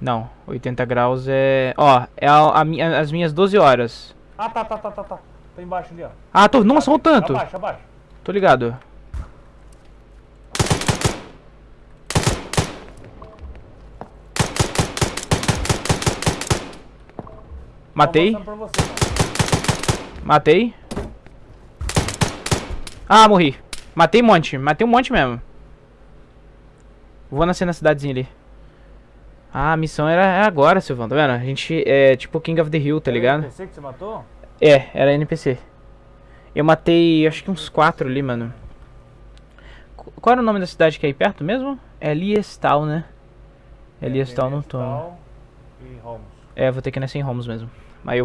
Não, 80 graus é... Ó, é a, a as minhas 12 horas. Ah, tá, tá, tá, tá, tá. Tá embaixo ali, ó. Ah, tô... Nossa, o tanto. Abaixo, abaixo. Tô ligado. Matei, Tô você, matei. Ah, morri. Matei um monte, matei um monte mesmo. Vou nascer na cidadezinha ali. Ah, a missão era é agora, Silvão, tá vendo? A gente é tipo King of the Hill, tá Era ligado? NPC que você matou? É, era NPC. Eu matei, acho que uns quatro ali, mano. Qu- Qual era o nome da cidade que é aí perto mesmo? É Liestal, né? É Liestal, não tô. E Holmes. É, vou ter que nascer em Holmes mesmo. Mas eu vou